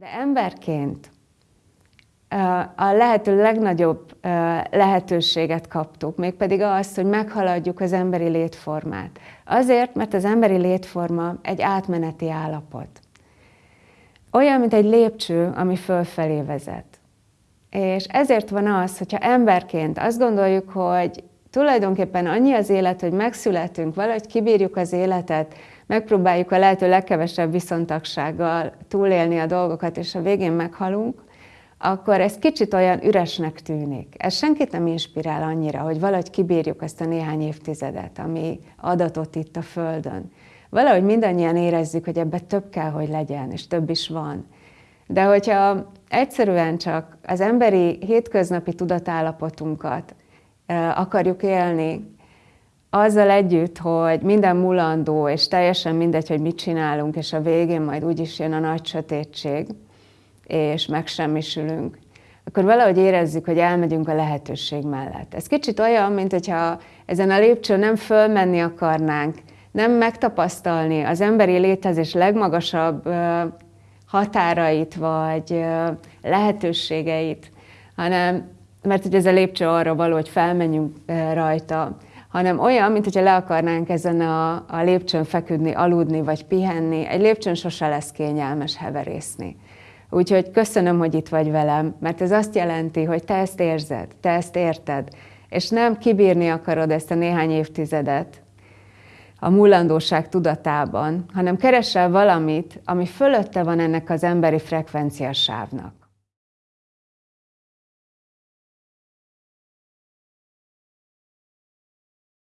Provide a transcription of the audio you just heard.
De emberként a lehető legnagyobb lehetőséget kaptuk, mégpedig azt, hogy meghaladjuk az emberi létformát. Azért, mert az emberi létforma egy átmeneti állapot. Olyan, mint egy lépcső, ami fölfelé vezet. És ezért van az, hogyha emberként azt gondoljuk, hogy tulajdonképpen annyi az élet, hogy megszületünk, valahogy kibírjuk az életet, megpróbáljuk a lehető legkevesebb viszontagsággal túlélni a dolgokat, és a végén meghalunk, akkor ez kicsit olyan üresnek tűnik. Ez senkit nem inspirál annyira, hogy valahogy kibírjuk ezt a néhány évtizedet, ami adatot itt a Földön. Valahogy mindannyian érezzük, hogy ebbe több kell, hogy legyen, és több is van. De hogyha egyszerűen csak az emberi hétköznapi tudatállapotunkat akarjuk élni, azzal együtt, hogy minden mulandó, és teljesen mindegy, hogy mit csinálunk, és a végén majd úgyis jön a nagy sötétség, és megsemmisülünk, akkor valahogy érezzük, hogy elmegyünk a lehetőség mellett. Ez kicsit olyan, mint hogyha ezen a lépcsőn nem fölmenni akarnánk, nem megtapasztalni az emberi létezés legmagasabb határait, vagy lehetőségeit, hanem, mert hogy ez a lépcső arra való, hogy felmenjünk rajta, hanem olyan, mint hogyha le akarnánk ezen a, a lépcsőn feküdni, aludni, vagy pihenni. Egy lépcsőn sose lesz kényelmes heverészni. Úgyhogy köszönöm, hogy itt vagy velem, mert ez azt jelenti, hogy te ezt érzed, te ezt érted, és nem kibírni akarod ezt a néhány évtizedet a mullandóság tudatában, hanem keresel valamit, ami fölötte van ennek az emberi frekvenciasávnak.